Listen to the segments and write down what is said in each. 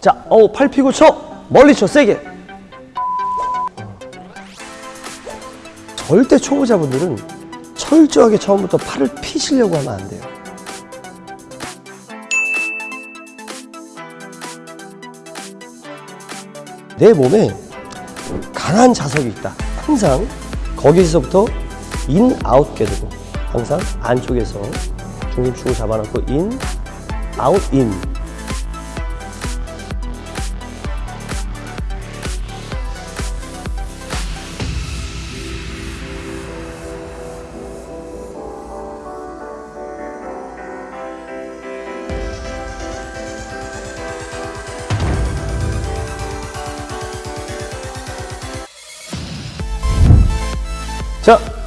자, 어, 팔 피고 쳐! 멀리 쳐, 세게! 절대 초보자분들은 철저하게 처음부터 팔을 피시려고 하면 안 돼요. 내 몸에 강한 자석이 있다. 항상 거기서부터 in, out 궤도고 항상 안쪽에서 중심축을 잡아놓고 인, 아웃, 인.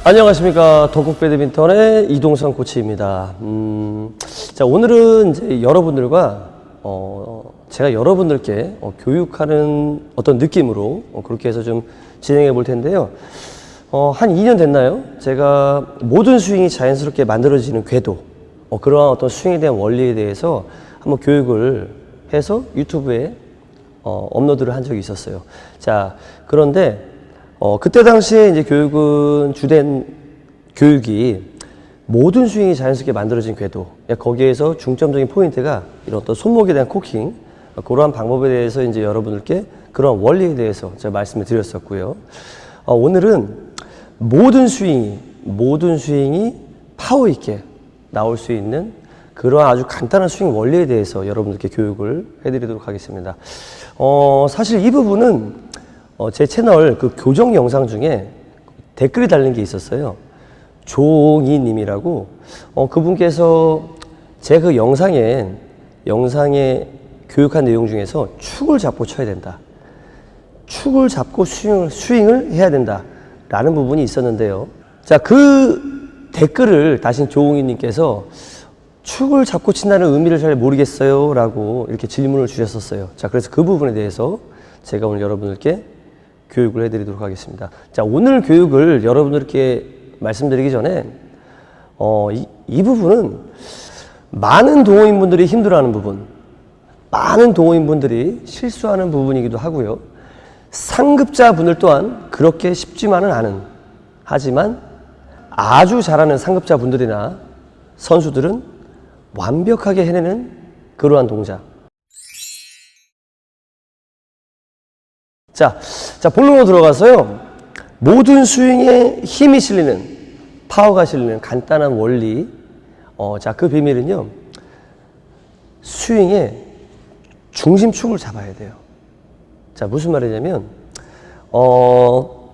안녕하십니까. 덕국 배드민턴의 이동선 코치입니다. 음, 자, 오늘은 이제 여러분들과, 어, 제가 여러분들께 어, 교육하는 어떤 느낌으로 어, 그렇게 해서 좀 진행해 볼 텐데요. 어, 한 2년 됐나요? 제가 모든 스윙이 자연스럽게 만들어지는 궤도, 어, 그러한 어떤 스윙에 대한 원리에 대해서 한번 교육을 해서 유튜브에 어, 업로드를 한 적이 있었어요. 자, 그런데 어, 그때 당시에 이제 교육은 주된 교육이 모든 스윙이 자연스럽게 만들어진 궤도. 거기에서 중점적인 포인트가 이런 어떤 손목에 대한 코킹. 어, 그러한 방법에 대해서 이제 여러분들께 그런 원리에 대해서 제가 말씀을 드렸었고요. 어, 오늘은 모든 스윙이, 모든 스윙이 파워 있게 나올 수 있는 그러한 아주 간단한 스윙 원리에 대해서 여러분들께 교육을 해드리도록 하겠습니다. 어, 사실 이 부분은 어, 제 채널 그 교정 영상 중에 댓글이 달린 게 있었어요. 조홍이님이라고 어, 그분께서 제 그 영상에 영상에 교육한 내용 중에서 축을 잡고 쳐야 된다. 축을 잡고 스윙을, 스윙을 해야 된다. 라는 부분이 있었는데요. 자, 그 댓글을 다신 조홍이님께서 축을 잡고 친다는 의미를 잘 모르겠어요. 라고 이렇게 질문을 주셨었어요. 자, 그래서 그 부분에 대해서 제가 오늘 여러분들께 교육을 해드리도록 하겠습니다. 자, 오늘 교육을 여러분들께 말씀드리기 전에, 어, 이, 이 부분은 많은 동호인분들이 힘들어하는 부분, 많은 동호인분들이 실수하는 부분이기도 하고요. 상급자분들 또한 그렇게 쉽지만은 않은, 하지만 아주 잘하는 상급자분들이나 선수들은 완벽하게 해내는 그러한 동작. 자, 자 본론으로 들어가서요. 모든 스윙에 힘이 실리는 파워가 실리는 간단한 원리. 어, 자, 그 비밀은요. 스윙에 중심축을 잡아야 돼요. 자, 무슨 말이냐면 어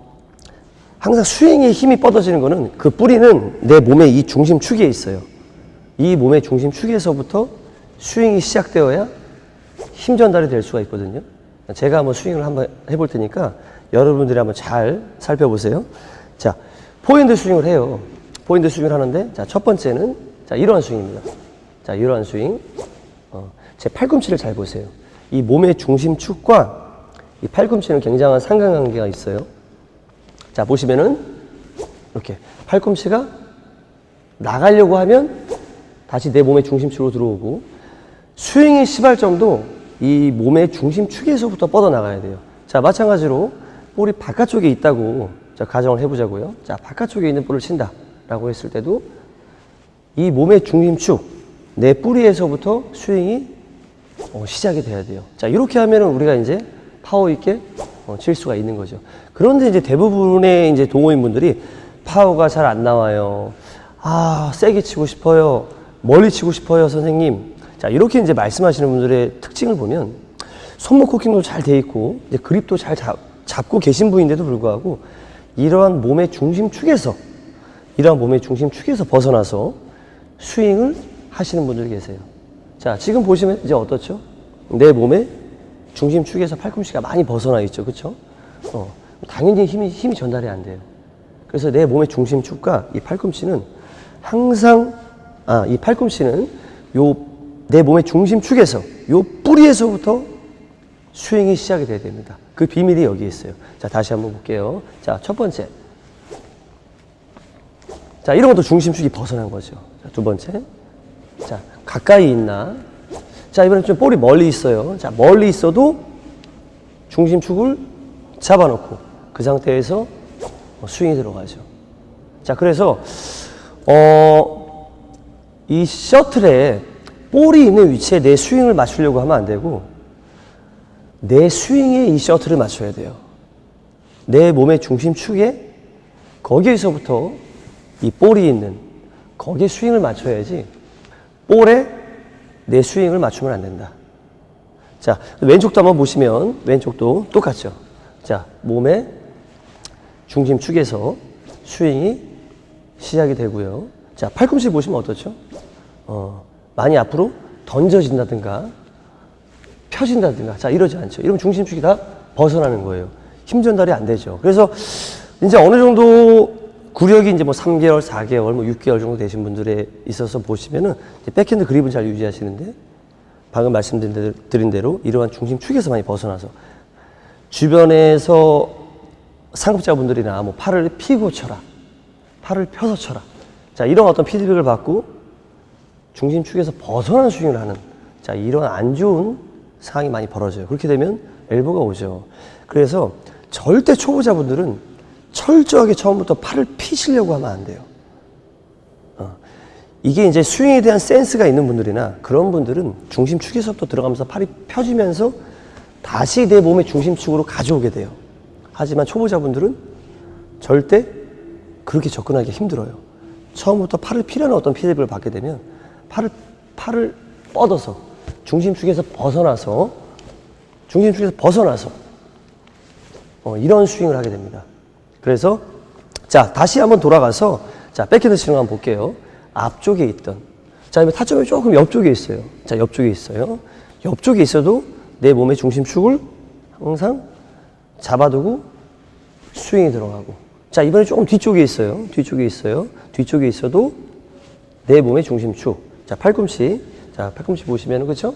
항상 스윙에 힘이 뻗어지는 거는 그 뿌리는 내 몸의 이 중심축에 있어요. 이 몸의 중심축에서부터 스윙이 시작되어야 힘 전달이 될 수가 있거든요. 제가 한번 스윙을 한번 해볼 테니까 여러분들이 한번 잘 살펴보세요. 자, 포핸드 스윙을 해요. 포핸드 스윙을 하는데, 자, 첫 번째는, 자, 이러한 스윙입니다. 자, 이러한 스윙. 어, 제 팔꿈치를 잘 보세요. 이 몸의 중심축과 이 팔꿈치는 굉장한 상관관계가 있어요. 자, 보시면은, 이렇게 팔꿈치가 나가려고 하면 다시 내 몸의 중심축으로 들어오고, 스윙의 시발점도 이 몸의 중심축에서부터 뻗어나가야 돼요. 자, 마찬가지로 볼이 바깥쪽에 있다고 자, 가정을 해보자고요. 자, 바깥쪽에 있는 볼을 친다. 라고 했을 때도 이 몸의 중심축, 내 뿌리에서부터 스윙이 어, 시작이 돼야 돼요. 자, 이렇게 하면 우리가 이제 파워 있게 어, 칠 수가 있는 거죠. 그런데 이제 대부분의 이제 동호인분들이 파워가 잘 안 나와요. 아, 세게 치고 싶어요. 멀리 치고 싶어요, 선생님. 자, 이렇게 이제 말씀하시는 분들의 특징을 보면 손목 코킹도 잘 돼 있고 그립도 잘 잡, 잡고 계신 분인데도 불구하고 이러한 몸의 중심축에서 이러한 몸의 중심축에서 벗어나서 스윙을 하시는 분들이 계세요. 자, 지금 보시면 이제 어떻죠? 내 몸의 중심축에서 팔꿈치가 많이 벗어나 있죠. 그렇죠? 어, 당연히 힘이 힘이 전달이 안 돼요. 그래서 내 몸의 중심축과 이 팔꿈치는 항상 아, 이 팔꿈치는 요 내 몸의 중심축에서 요 뿌리에서부터 스윙이 시작이 돼야 됩니다. 그 비밀이 여기 있어요. 자, 다시 한번 볼게요. 자, 첫 번째. 자, 이런 것도 중심축이 벗어난 거죠. 자, 두 번째. 자, 가까이 있나? 자, 이번엔 좀 볼이 멀리 있어요. 자, 멀리 있어도 중심축을 잡아놓고 그 상태에서 스윙이 들어가죠. 자, 그래서 어, 이 셔틀에 볼이 있는 위치에 내 스윙을 맞추려고 하면 안 되고 내 스윙에 이 셔틀을 맞춰야 돼요. 내 몸의 중심축에 거기에서부터 이 볼이 있는 거기에 스윙을 맞춰야지 볼에 내 스윙을 맞추면 안 된다. 자, 왼쪽도 한번 보시면 왼쪽도 똑같죠. 자, 몸의 중심축에서 스윙이 시작이 되고요. 자, 팔꿈치 보시면 어떻죠? 어, 많이 앞으로 던져진다든가 펴진다든가 자 이러지 않죠. 이러면 중심축이 다 벗어나는 거예요. 힘 전달이 안 되죠. 그래서 이제 어느 정도 구력이 이제 뭐 3개월, 4개월, 뭐 6개월 정도 되신 분들에 있어서 보시면은 백핸드 그립은 잘 유지하시는데 방금 말씀드린 대로, 드린 대로 이러한 중심축에서 많이 벗어나서 주변에서 상급자분들이나 뭐 팔을 피고 쳐라, 팔을 펴서 쳐라. 자 이런 어떤 피드백을 받고 중심축에서 벗어난 스윙을 하는 자 이런 안 좋은 상황이 많이 벌어져요. 그렇게 되면 엘보가 오죠. 그래서 절대 초보자분들은 철저하게 처음부터 팔을 피시려고 하면 안 돼요. 어. 이게 이제 스윙에 대한 센스가 있는 분들이나 그런 분들은 중심축에서부터 들어가면서 팔이 펴지면서 다시 내 몸의 중심축으로 가져오게 돼요. 하지만 초보자분들은 절대 그렇게 접근하기 힘들어요. 처음부터 팔을 피라는 어떤 피드백을 받게 되면 팔을 팔을 뻗어서 중심축에서 벗어나서 중심축에서 벗어나서 어, 이런 스윙을 하게 됩니다. 그래서 자 다시 한번 돌아가서 자 백핸드 스윙 한번 볼게요. 앞쪽에 있던 자 타점이 조금 옆쪽에 있어요. 자 옆쪽에 있어요. 옆쪽에 있어도 내 몸의 중심축을 항상 잡아두고 스윙이 들어가고 자 이번에 조금 뒤쪽에 있어요. 뒤쪽에 있어요. 뒤쪽에 있어도 내 몸의 중심축 자 팔꿈치 자 팔꿈치 보시면은 그렇죠?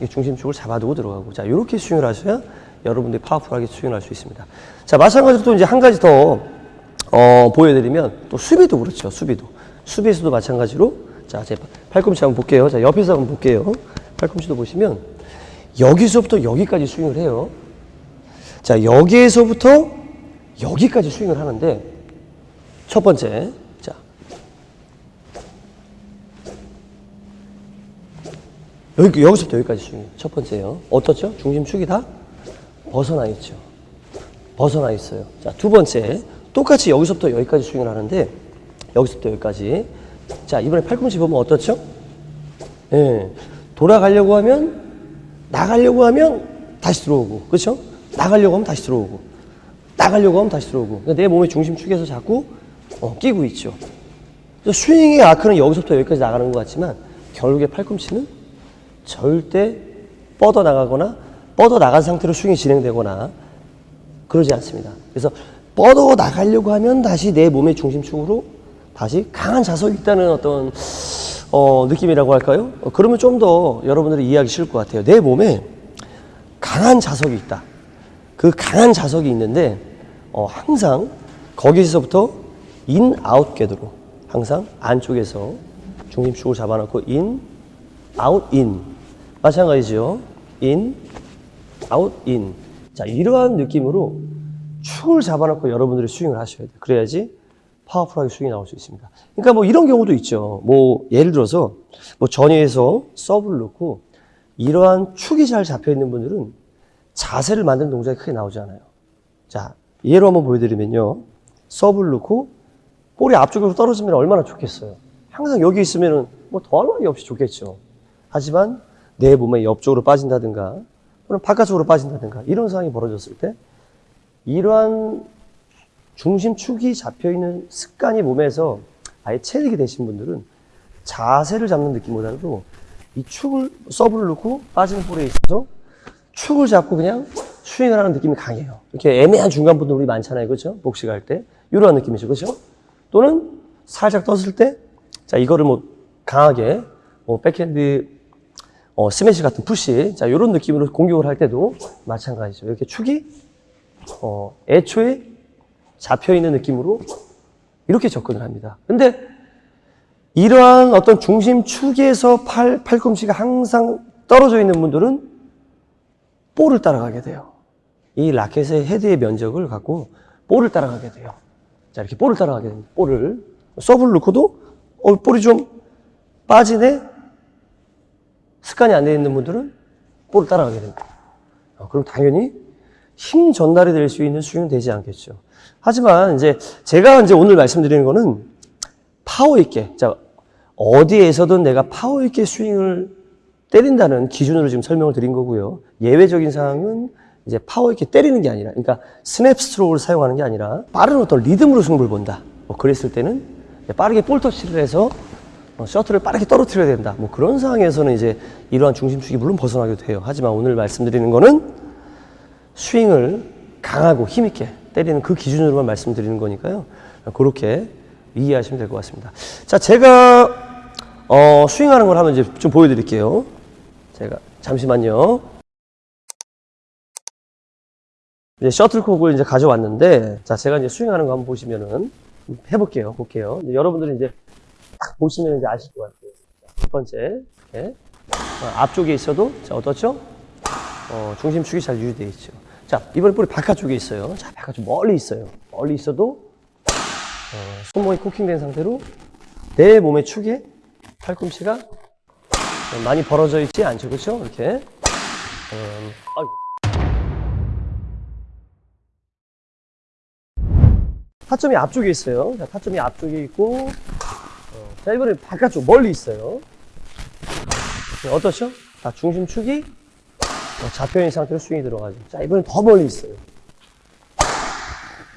이 중심축을 잡아두고 들어가고 자 이렇게 스윙을 하셔야 여러분들이 파워풀하게 스윙을 할 수 있습니다. 자 마찬가지로 또 이제 한 가지 더 어, 보여드리면 또 수비도 그렇죠. 수비도 수비에서도 마찬가지로 자 제 팔꿈치 한번 볼게요. 자 옆에서 한번 볼게요. 팔꿈치도 보시면 여기서부터 여기까지 스윙을 해요. 자 여기에서부터 여기까지 스윙을 하는데 첫 번째 자 여기, 여기서부터 여기까지 스윙. 첫 번째요. 어떻죠? 중심축이 다 벗어나 있죠. 벗어나 있어요. 자, 두 번째. 똑같이 여기서부터 여기까지 스윙을 하는데, 여기서부터 여기까지. 자, 이번에 팔꿈치 보면 어떻죠? 예. 돌아가려고 하면, 나가려고 하면 다시 들어오고. 그렇죠? 나가려고 하면 다시 들어오고. 나가려고 하면 다시 들어오고. 그러니까 내 몸의 중심축에서 자꾸 어, 끼고 있죠. 스윙의 아크는 여기서부터 여기까지 나가는 것 같지만, 결국에 팔꿈치는 절대 뻗어 나가거나 뻗어 나간 상태로 스윙이 진행되거나 그러지 않습니다. 그래서 뻗어 나가려고 하면 다시 내 몸의 중심축으로 다시 강한 자석이 있다는 어떤 어, 느낌이라고 할까요? 어, 그러면 좀 더 여러분들이 이해하기 쉬울 것 같아요. 내 몸에 강한 자석이 있다. 그 강한 자석이 있는데 어, 항상 거기서부터 인, 아웃 궤도로 항상 안쪽에서 중심축을 잡아놓고 인, 아웃, 인 마찬가지죠. 인, 아웃, 인. 자, 이러한 느낌으로 축을 잡아놓고 여러분들이 스윙을 하셔야 돼요. 그래야지 파워풀하게 스윙이 나올 수 있습니다. 그러니까 뭐 이런 경우도 있죠. 뭐 예를 들어서 뭐 전위에서 서브를 넣고 이러한 축이 잘 잡혀 있는 분들은 자세를 만드는 동작이 크게 나오지 않아요. 자, 예로 한번 보여드리면요. 서브를 넣고 볼이 앞쪽으로 떨어지면 얼마나 좋겠어요. 항상 여기 있으면은 뭐 더할 나위 없이 좋겠죠. 하지만 내 몸의 옆쪽으로 빠진다든가 또는 바깥쪽으로 빠진다든가 이런 상황이 벌어졌을 때 이러한 중심축이 잡혀있는 습관이 몸에서 아예 체득이 되신 분들은 자세를 잡는 느낌보다도 이 축을 서브를 넣고 빠지는 볼에 있어서 축을 잡고 그냥 스윙을 하는 느낌이 강해요. 이렇게 애매한 중간 분들 우리 많잖아요. 그렇죠? 복식 할 때. 이러한 느낌이죠. 그렇죠? 또는 살짝 떴을 때 자, 이거를 뭐 강하게 뭐 백핸드 어, 스매시 같은 푸시. 자, 이런 느낌으로 공격을 할 때도 마찬가지죠. 이렇게 축이, 어, 애초에 잡혀있는 느낌으로 이렇게 접근을 합니다. 근데 이러한 어떤 중심 축에서 팔, 팔꿈치가 항상 떨어져 있는 분들은 볼을 따라가게 돼요. 이 라켓의 헤드의 면적을 갖고 볼을 따라가게 돼요. 자, 이렇게 볼을 따라가게 됩니다. 볼을. 서브를 넣고도, 어, 볼이 좀 빠지네? 습관이 안 돼 있는 분들은 볼을 따라가게 됩니다. 어, 그럼 당연히 힘 전달이 될 수 있는 스윙은 되지 않겠죠. 하지만 이제 제가 이제 오늘 말씀드리는 거는 파워 있게, 자, 어디에서든 내가 파워 있게 스윙을 때린다는 기준으로 지금 설명을 드린 거고요. 예외적인 상황은 이제 파워 있게 때리는 게 아니라, 그러니까 스냅 스트로크를 사용하는 게 아니라 빠른 어떤 리듬으로 승부를 본다. 뭐 그랬을 때는 빠르게 볼 터치를 해서 어, 셔틀을 빠르게 떨어뜨려야 된다. 뭐 그런 상황에서는 이제 이러한 중심축이 물론 벗어나기도 해요. 하지만 오늘 말씀드리는 거는 스윙을 강하고 힘있게 때리는 그 기준으로만 말씀드리는 거니까요. 그렇게 이해하시면 될 것 같습니다. 자, 제가 어, 스윙하는 걸 한번 이제 좀 보여드릴게요. 제가 잠시만요. 이제 셔틀콕을 이제 가져왔는데, 자, 제가 이제 스윙하는 거 한번 보시면은 해볼게요. 볼게요. 이제 여러분들이 이제 딱 보시면 이제 아실 것 같아요. 자, 첫 번째, 어, 앞쪽에 있어도 자 어떻죠? 어, 중심축이 잘 유지되어 있죠. 자, 이번에 볼이 바깥쪽에 있어요. 자, 바깥쪽 멀리 있어요. 멀리 있어도 어, 손목이 코킹된 상태로 내 몸의 축에 팔꿈치가 많이 벌어져 있지 않죠. 그렇죠? 이렇게. 음, 아이고. 타점이 앞쪽에 있어요. 자, 타점이 앞쪽에 있고 어, 자, 이번에 바깥쪽 멀리 있어요. 네, 어떻죠? 자, 중심축이 어, 잡혀있는 상태로 스윙이 들어가죠. 자, 이번엔 더 멀리 있어요.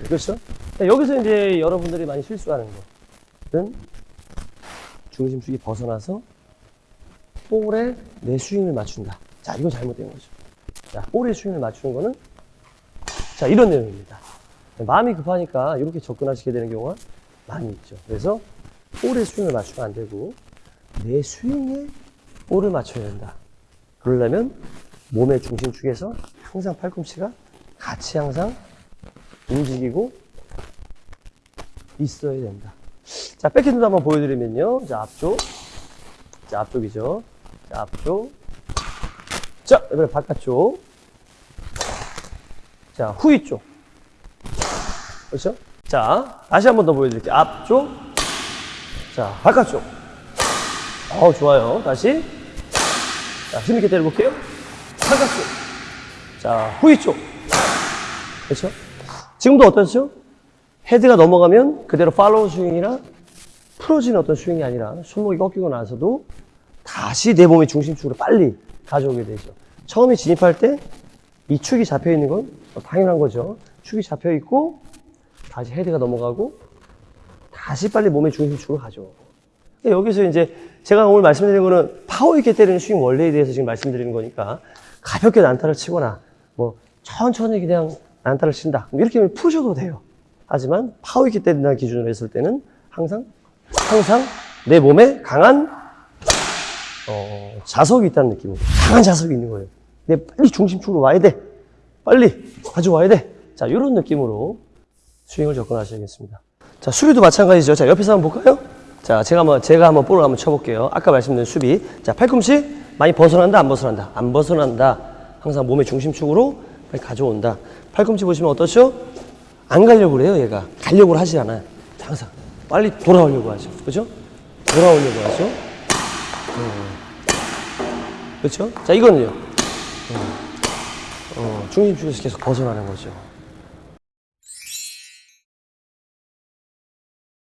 그렇죠? 자, 여기서 이제 여러분들이 많이 실수하는 것은 중심축이 벗어나서 볼에 내 스윙을 맞춘다. 자, 이거 잘못된 거죠. 자, 볼에 스윙을 맞추는 거는 자, 이런 내용입니다. 마음이 급하니까 이렇게 접근하시게 되는 경우가 많이 있죠. 그래서 볼에 스윙을 맞추면 안 되고 내 스윙에 볼을 맞춰야 된다. 그러려면 몸의 중심축에서 항상 팔꿈치가 같이 항상 움직이고 있어야 된다. 자, 백핸드도 한번 보여드리면요. 자, 앞쪽. 자, 앞쪽이죠. 자, 앞쪽. 자, 이번에 바깥쪽. 자, 후위 쪽. 그렇죠? 자, 다시 한번 더 보여드릴게요. 앞쪽. 자, 바깥쪽. 어, 좋아요. 다시. 자, 힘있게 때려볼게요. 바깥쪽. 자, 후위 쪽. 그렇죠? 지금도 어떠죠? 헤드가 넘어가면 그대로 팔로우 스윙이나 풀어지는 어떤 스윙이 아니라 손목이 꺾이고 나서도 다시 내 몸의 중심축으로 빨리 가져오게 되죠. 처음에 진입할 때 이 축이 잡혀 있는 건 당연한 거죠. 축이 잡혀 있고 다시 헤드가 넘어가고 다시 빨리 몸의 중심축으로 가져오고. 여기서 이제 제가 오늘 말씀드리는 거는 파워 있게 때리는 스윙 원리에 대해서 지금 말씀드리는 거니까 가볍게 난타를 치거나 뭐 천천히 그냥 난타를 친다. 뭐 이렇게 푸셔도 돼요. 하지만 파워 있게 때린다는 기준으로 했을 때는 항상 항상 내 몸에 강한 어, 자석이 있다는 느낌으로 강한 자석이 있는 거예요. 내 빨리 중심축으로 와야 돼. 빨리 가져와야 돼. 자, 이런 느낌으로 스윙을 접근하셔야겠습니다. 자, 수비도 마찬가지죠. 자, 옆에서 한번 볼까요? 자, 제가 한번, 제가 한번 볼을 한번 쳐볼게요. 아까 말씀드린 수비. 자, 팔꿈치 많이 벗어난다, 안 벗어난다? 안 벗어난다. 항상 몸의 중심축으로 가져온다. 팔꿈치 보시면 어떠죠? 안 가려고 그래요, 얘가. 가려고 하지 않아요. 항상. 빨리 돌아오려고 하죠. 그죠? 돌아오려고 하죠. 음. 그렇죠? 자, 이거는요. 음. 어, 중심축에서 계속 벗어나는 거죠.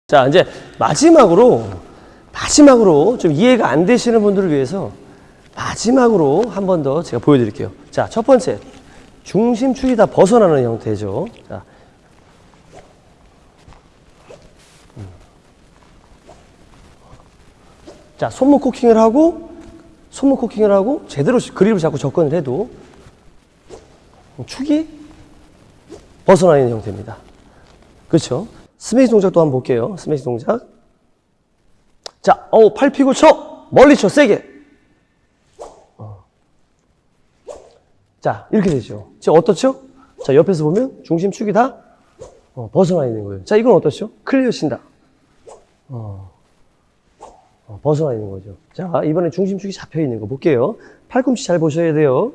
자, 이제 마지막으로, 마지막으로 좀 이해가 안 되시는 분들을 위해서 마지막으로 한 번 더 제가 보여드릴게요. 자, 첫 번째. 중심축이 다 벗어나는 형태죠. 자. 음. 자, 손목 코킹을 하고, 손목 코킹을 하고, 제대로 그립을 잡고 접근을 해도 축이 벗어나 있는 형태입니다. 그렇죠? 스매시 동작도 한번 볼게요. 스매시 동작. 자, 어, 팔 피고 쳐. 멀리 쳐, 세게. 어. 자, 이렇게 되죠. 지금 어떻죠? 자, 옆에서 보면 중심축이 다 어, 벗어나 있는 거예요. 자, 이건 어떻죠? 클리어 친다. 어. 어, 벗어나 있는 거죠. 자, 이번에 중심축이 잡혀 있는 거 볼게요. 팔꿈치 잘 보셔야 돼요.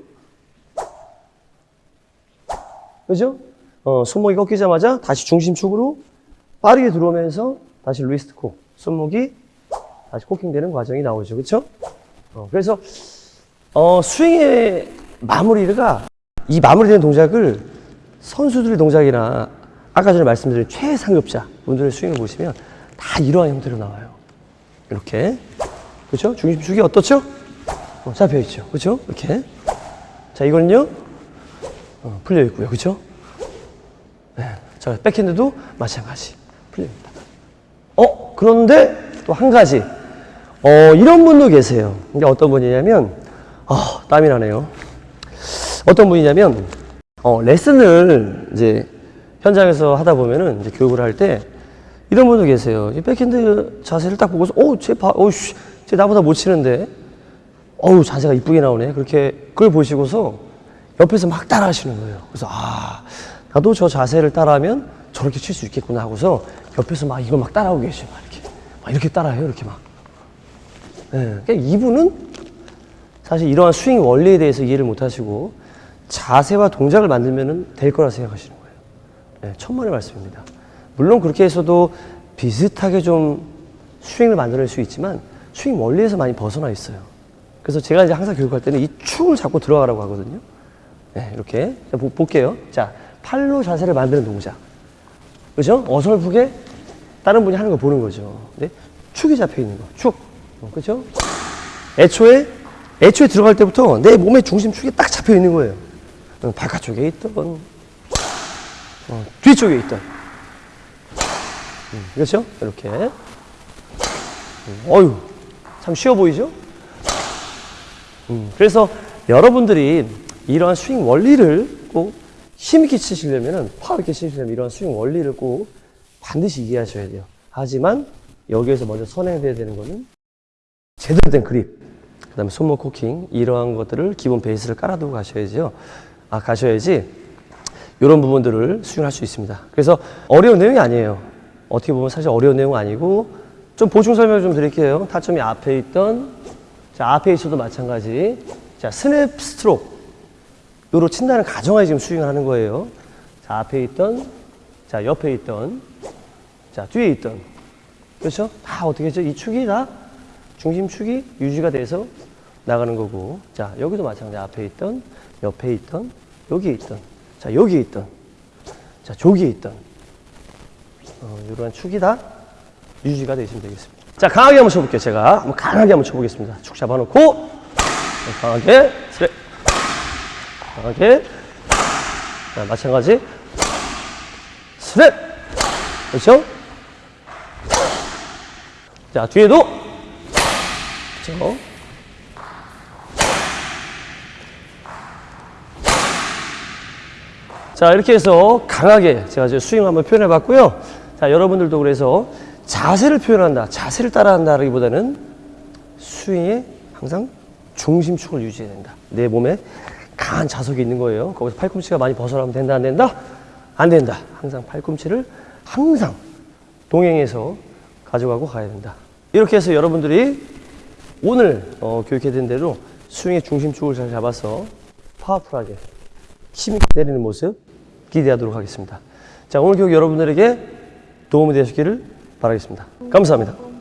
그죠? 어, 손목이 꺾이자마자 다시 중심축으로 빠르게 들어오면서 다시 리스트 코. 손목이 다시 코킹되는 과정이 나오죠. 그쵸? 어, 그래서, 어, 스윙의 마무리가 이 마무리되는 동작을 선수들의 동작이나 아까 전에 말씀드린 최상급자 분들의 스윙을 보시면 다 이러한 형태로 나와요. 이렇게. 그렇죠? 중심축이 어떻죠? 어, 잡혀 있죠. 그렇죠? 이렇게. 자, 이거는요. 어, 풀려 있고요. 그렇죠? 네. 자, 백핸드도 마찬가지. 풀립니다. 어, 그런데 또 한 가지. 어, 이런 분도 계세요. 이게 어떤 분이냐면 아, 땀이 나네요. 어떤 분이냐면 어, 레슨을 이제 현장에서 하다 보면은 이제 교육을 할 때 이런 분도 계세요. 이 백핸드 자세를 딱 보고서 어, 쟤 봐, 어우씨, 쟤 나보다 못 치는데, 어우 자세가 이쁘게 나오네. 그렇게 그걸 보시고서 옆에서 막 따라하시는 거예요. 그래서 아, 나도 저 자세를 따라하면 저렇게 칠 수 있겠구나 하고서 옆에서 막 이걸 막 따라하고 계셔요. 막 이렇게, 막 이렇게 따라해요. 이렇게 막. 예, 그러니까 이분은 사실 이러한 스윙 원리에 대해서 이해를 못 하시고 자세와 동작을 만들면 될 거라 생각하시는 거예요. 네, 천만의 말씀입니다. 물론 그렇게 해서도 비슷하게 좀 스윙을 만들어낼 수 있지만 스윙 원리에서 많이 벗어나 있어요. 그래서 제가 이제 항상 교육할 때는 이 축을 잡고 들어가라고 하거든요. 네, 이렇게. 볼게요. 자, 팔로 자세를 만드는 동작. 그죠? 어설프게 다른 분이 하는 거 보는 거죠. 네? 축이 잡혀 있는 거. 축. 어, 그죠? 애초에, 애초에 들어갈 때부터 내 몸의 중심축이 딱 잡혀 있는 거예요. 어, 바깥쪽에 있던, 어, 뒤쪽에 있던. 음, 그렇죠? 이렇게. 음, 어유, 참 쉬워 보이죠? 음, 그래서 여러분들이 이러한 스윙 원리를 꼭 힘있게 치시려면은, 파워 있게 치시려면 이러한 스윙 원리를 꼭 반드시 이해하셔야 돼요. 하지만 여기에서 먼저 선행돼야 되는 거는 제대로 된 그립, 그 다음에 손목 코킹, 이러한 것들을 기본 베이스를 깔아두고 가셔야죠. 아, 가셔야지 이런 부분들을 수행할 수 있습니다. 그래서 어려운 내용이 아니에요. 어떻게 보면 사실 어려운 내용은 아니고 좀 보충 설명을 좀 드릴게요. 타점이 앞에 있던 자 앞에 있어도 마찬가지. 자 스냅 스트로크 요로 친다는 가정하에 지금 스윙을 하는 거예요. 자 앞에 있던 자 옆에 있던 자 뒤에 있던. 그렇죠? 다 어떻게 했죠? 이 축이 다 중심축이 유지가 돼서 나가는 거고. 자 여기도 마찬가지. 앞에 있던 옆에 있던 여기에 있던. 자 여기에 있던. 자 저기에 있던. 어, 이러한 축이 다 유지가 되시면 되겠습니다. 자 강하게 한번 쳐볼게요 제가. 한번 강하게 한번 쳐보겠습니다. 축 잡아놓고 네, 강하게 스레 강하게. 자 마찬가지. 스랩 그렇죠? 자 뒤에도. 그렇죠? 자 이렇게 해서 강하게 제가 이제 스윙 한번 표현해 봤고요. 자 여러분들도 그래서 자세를 표현한다 자세를 따라한다라기보다는 스윙에 항상 중심축을 유지해야 된다. 내 몸에 강한 자석이 있는 거예요 거기서 팔꿈치가 많이 벗어나면 된다 안 된다 안 된다 항상 팔꿈치를 항상 동행해서 가져가고 가야 된다 이렇게 해서 여러분들이 오늘 어, 교육해드린 대로 스윙의 중심축을 잘 잡아서 파워풀하게 힘있게 때리는 모습 기대하도록 하겠습니다. 자, 오늘 교육 여러분들에게 도움이 되셨기를 바라겠습니다. 감사합니다.